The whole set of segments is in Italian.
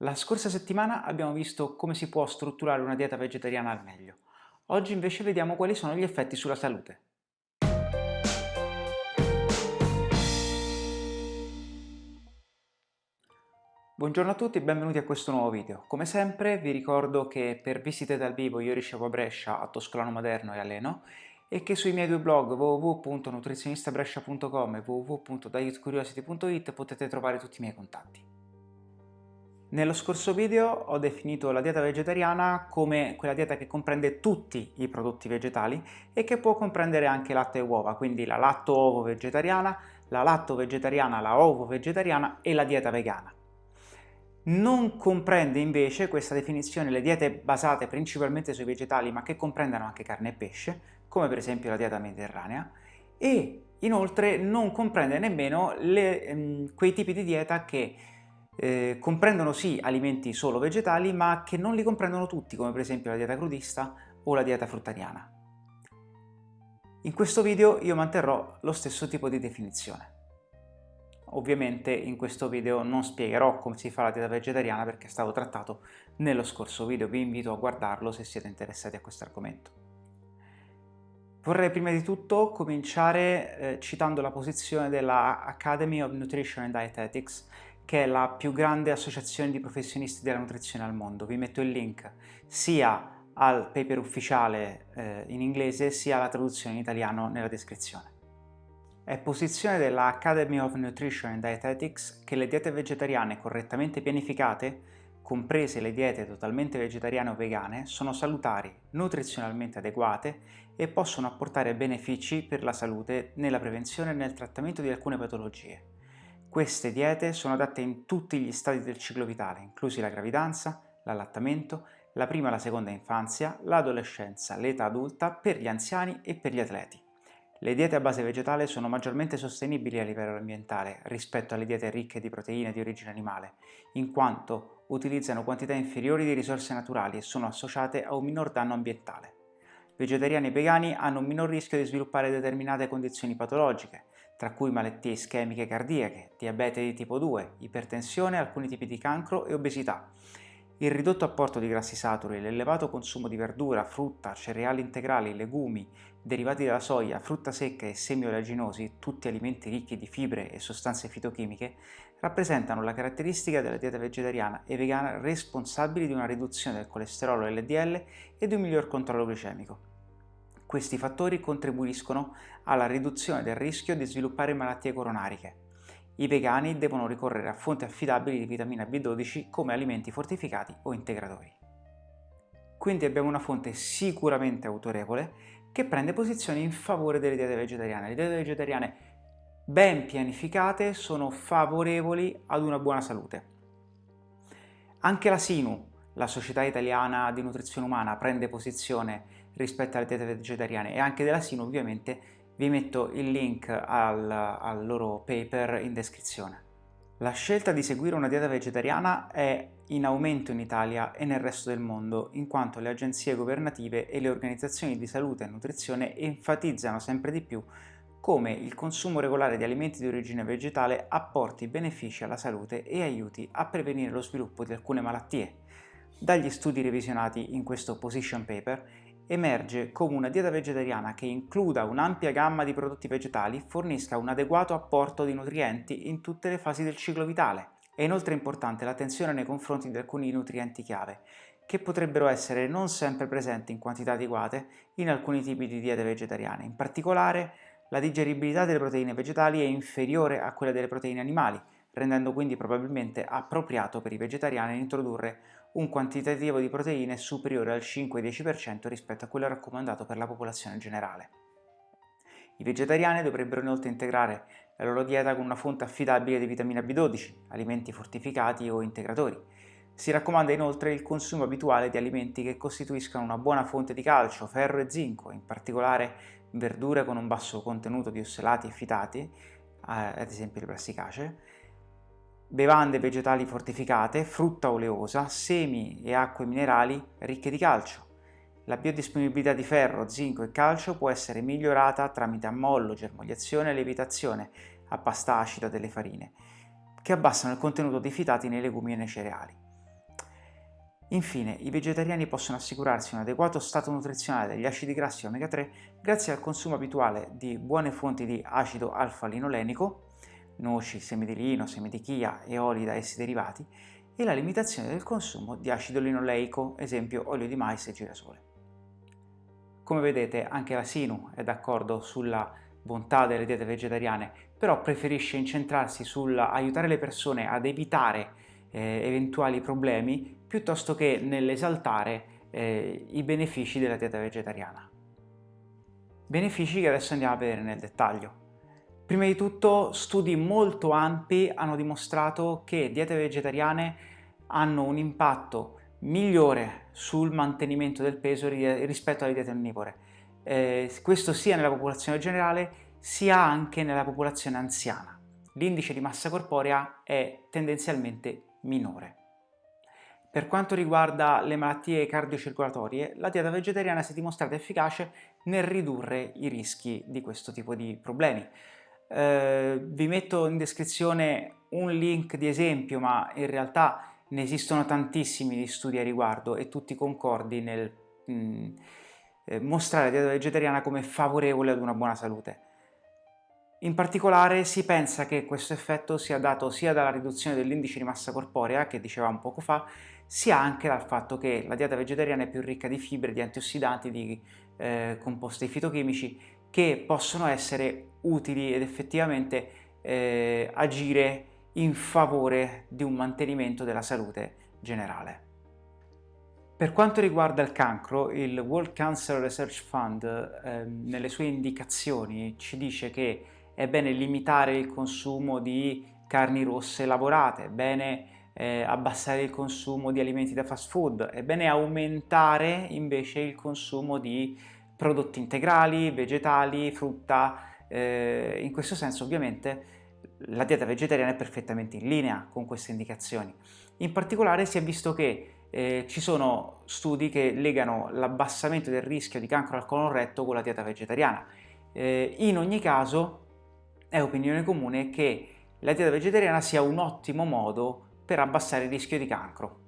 La scorsa settimana abbiamo visto come si può strutturare una dieta vegetariana al meglio. Oggi invece vediamo quali sono gli effetti sulla salute. Buongiorno a tutti e benvenuti a questo nuovo video. Come sempre vi ricordo che per visite dal vivo io ricevo a Brescia, a Toscolano Moderno e a Leno e che sui miei due blog www.nutrizionistabrescia.com e www.dietcuriosity.it potete trovare tutti i miei contatti. Nello scorso video ho definito la dieta vegetariana come quella dieta che comprende tutti i prodotti vegetali e che può comprendere anche latte e uova, quindi la latto-ovo vegetariana, la latto vegetariana, la ovo vegetariana e la dieta vegana. Non comprende invece questa definizione le diete basate principalmente sui vegetali ma che comprendono anche carne e pesce, come per esempio la dieta mediterranea, e inoltre non comprende nemmeno le, ehm, quei tipi di dieta che eh, comprendono sì alimenti solo vegetali ma che non li comprendono tutti come per esempio la dieta crudista o la dieta fruttariana. In questo video io manterrò lo stesso tipo di definizione. Ovviamente in questo video non spiegherò come si fa la dieta vegetariana perché è stato trattato nello scorso video, vi invito a guardarlo se siete interessati a questo argomento. Vorrei prima di tutto cominciare eh, citando la posizione della Academy of Nutrition and Dietetics che è la più grande associazione di professionisti della nutrizione al mondo. Vi metto il link sia al paper ufficiale eh, in inglese sia alla traduzione in italiano nella descrizione. È posizione della Academy of Nutrition and Dietetics che le diete vegetariane correttamente pianificate, comprese le diete totalmente vegetariane o vegane, sono salutari, nutrizionalmente adeguate e possono apportare benefici per la salute nella prevenzione e nel trattamento di alcune patologie. Queste diete sono adatte in tutti gli stadi del ciclo vitale, inclusi la gravidanza, l'allattamento, la prima e la seconda infanzia, l'adolescenza, l'età adulta, per gli anziani e per gli atleti. Le diete a base vegetale sono maggiormente sostenibili a livello ambientale rispetto alle diete ricche di proteine di origine animale, in quanto utilizzano quantità inferiori di risorse naturali e sono associate a un minor danno ambientale. Vegetariani e vegani hanno un minor rischio di sviluppare determinate condizioni patologiche, tra cui malattie ischemiche cardiache, diabete di tipo 2, ipertensione, alcuni tipi di cancro e obesità. Il ridotto apporto di grassi saturi, l'elevato consumo di verdura, frutta, cereali integrali, legumi, derivati dalla soia, frutta secca e semi oleaginosi, tutti alimenti ricchi di fibre e sostanze fitochimiche, rappresentano la caratteristica della dieta vegetariana e vegana responsabili di una riduzione del colesterolo LDL e di un miglior controllo glicemico. Questi fattori contribuiscono alla riduzione del rischio di sviluppare malattie coronariche. I vegani devono ricorrere a fonti affidabili di vitamina B12 come alimenti fortificati o integratori. Quindi abbiamo una fonte sicuramente autorevole che prende posizione in favore delle diete vegetariane. Le diete vegetariane ben pianificate sono favorevoli ad una buona salute. Anche la SINU, la Società Italiana di Nutrizione Umana, prende posizione rispetto alle diete vegetariane e anche della SIN ovviamente vi metto il link al, al loro paper in descrizione. La scelta di seguire una dieta vegetariana è in aumento in Italia e nel resto del mondo, in quanto le agenzie governative e le organizzazioni di salute e nutrizione enfatizzano sempre di più come il consumo regolare di alimenti di origine vegetale apporti benefici alla salute e aiuti a prevenire lo sviluppo di alcune malattie. Dagli studi revisionati in questo position paper emerge come una dieta vegetariana che includa un'ampia gamma di prodotti vegetali fornisca un adeguato apporto di nutrienti in tutte le fasi del ciclo vitale. È inoltre importante l'attenzione nei confronti di alcuni nutrienti chiave, che potrebbero essere non sempre presenti in quantità adeguate in alcuni tipi di diete vegetariane. In particolare, la digeribilità delle proteine vegetali è inferiore a quella delle proteine animali, rendendo quindi probabilmente appropriato per i vegetariani introdurre un quantitativo di proteine superiore al 5-10% rispetto a quello raccomandato per la popolazione generale. I vegetariani dovrebbero inoltre integrare la loro dieta con una fonte affidabile di vitamina B12, alimenti fortificati o integratori. Si raccomanda inoltre il consumo abituale di alimenti che costituiscano una buona fonte di calcio, ferro e zinco, in particolare verdure con un basso contenuto di ossolati e fitati, eh, ad esempio le brassicacee, bevande vegetali fortificate, frutta oleosa, semi e acque minerali ricche di calcio. La biodisponibilità di ferro, zinco e calcio può essere migliorata tramite ammollo, germogliazione e lievitazione a pasta acida delle farine, che abbassano il contenuto di fitati nei legumi e nei cereali. Infine, i vegetariani possono assicurarsi un adeguato stato nutrizionale degli acidi grassi omega 3 grazie al consumo abituale di buone fonti di acido alfa-linolenico, noci, semi di lino, semi di chia e oli da essi derivati, e la limitazione del consumo di acido linoleico, esempio olio di mais e girasole. Come vedete anche la Sinu è d'accordo sulla bontà delle diete vegetariane, però preferisce incentrarsi sull'aiutare le persone ad evitare eh, eventuali problemi piuttosto che nell'esaltare eh, i benefici della dieta vegetariana. Benefici che adesso andiamo a vedere nel dettaglio. Prima di tutto studi molto ampi hanno dimostrato che diete vegetariane hanno un impatto migliore sul mantenimento del peso rispetto alle diete onnivore. Eh, questo sia nella popolazione generale sia anche nella popolazione anziana. L'indice di massa corporea è tendenzialmente minore. Per quanto riguarda le malattie cardiocircolatorie, la dieta vegetariana si è dimostrata efficace nel ridurre i rischi di questo tipo di problemi. Eh, vi metto in descrizione un link di esempio, ma in realtà ne esistono tantissimi di studi a riguardo e tutti concordi nel mh, mm, eh, mostrare la dieta vegetariana come favorevole ad una buona salute. In particolare si pensa che questo effetto sia dato sia dalla riduzione dell'indice di massa corporea, che dicevamo poco fa, sia anche dal fatto che la dieta vegetariana è più ricca di fibre, di antiossidanti, di eh, composti fitochimici che possono essere utili ed effettivamente eh, agire in favore di un mantenimento della salute generale. Per quanto riguarda il cancro, il World Cancer Research Fund eh, nelle sue indicazioni ci dice che è bene limitare il consumo di carni rosse lavorate, è bene eh, abbassare il consumo di alimenti da fast food, è bene aumentare invece il consumo di prodotti integrali, vegetali, frutta, eh, in questo senso ovviamente la dieta vegetariana è perfettamente in linea con queste indicazioni. In particolare si è visto che eh, ci sono studi che legano l'abbassamento del rischio di cancro al colon retto con la dieta vegetariana. Eh, in ogni caso è opinione comune che la dieta vegetariana sia un ottimo modo per abbassare il rischio di cancro.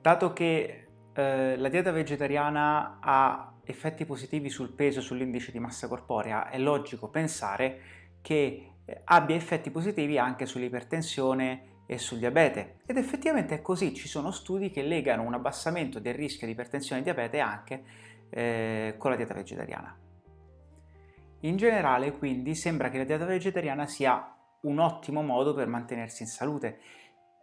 Dato che eh, la dieta vegetariana ha effetti positivi sul peso e sull'indice di massa corporea, è logico pensare che eh, abbia effetti positivi anche sull'ipertensione e sul diabete. Ed effettivamente è così, ci sono studi che legano un abbassamento del rischio di ipertensione e diabete anche eh, con la dieta vegetariana. In generale quindi sembra che la dieta vegetariana sia un ottimo modo per mantenersi in salute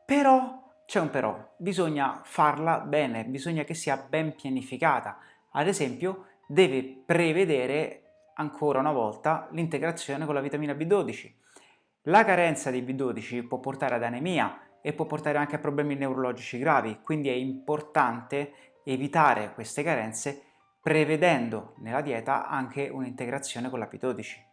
però c'è un però, bisogna farla bene, bisogna che sia ben pianificata. Ad esempio, deve prevedere ancora una volta l'integrazione con la vitamina B12. La carenza di B12 può portare ad anemia e può portare anche a problemi neurologici gravi, quindi è importante evitare queste carenze prevedendo nella dieta anche un'integrazione con la B12.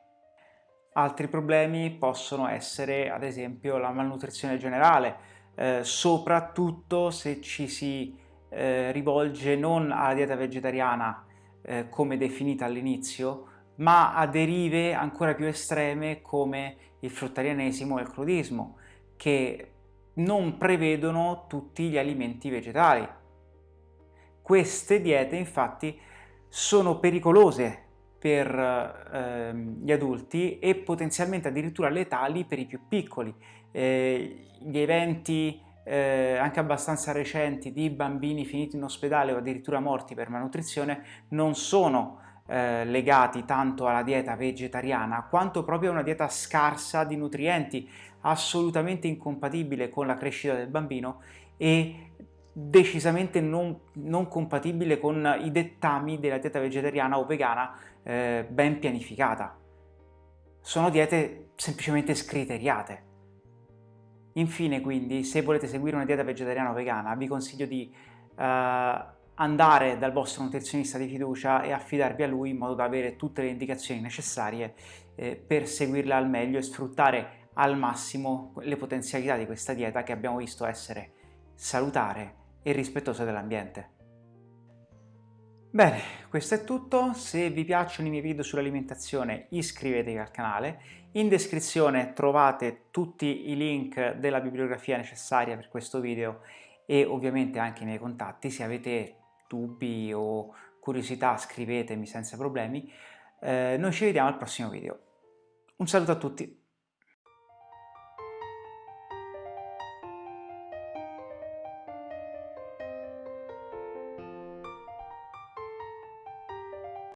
Altri problemi possono essere ad esempio la malnutrizione generale, eh, soprattutto se ci si eh, rivolge non alla dieta vegetariana eh, come definita all'inizio, ma a derive ancora più estreme come il fruttarianesimo e il crudismo, che non prevedono tutti gli alimenti vegetali. Queste diete infatti sono pericolose per eh, gli adulti e potenzialmente addirittura letali per i più piccoli. Eh, gli eventi eh, anche abbastanza recenti di bambini finiti in ospedale o addirittura morti per malnutrizione non sono eh, legati tanto alla dieta vegetariana quanto proprio a una dieta scarsa di nutrienti assolutamente incompatibile con la crescita del bambino e decisamente non, non compatibile con i dettami della dieta vegetariana o vegana eh, ben pianificata. Sono diete semplicemente scriteriate. Infine quindi, se volete seguire una dieta vegetariana o vegana, vi consiglio di eh, andare dal vostro nutrizionista di fiducia e affidarvi a lui in modo da avere tutte le indicazioni necessarie eh, per seguirla al meglio e sfruttare al massimo le potenzialità di questa dieta che abbiamo visto essere salutare e rispettosa dell'ambiente. Bene, questo è tutto, se vi piacciono i miei video sull'alimentazione iscrivetevi al canale, in descrizione trovate tutti i link della bibliografia necessaria per questo video e ovviamente anche i miei contatti, se avete dubbi o curiosità scrivetemi senza problemi, eh, noi ci vediamo al prossimo video. Un saluto a tutti!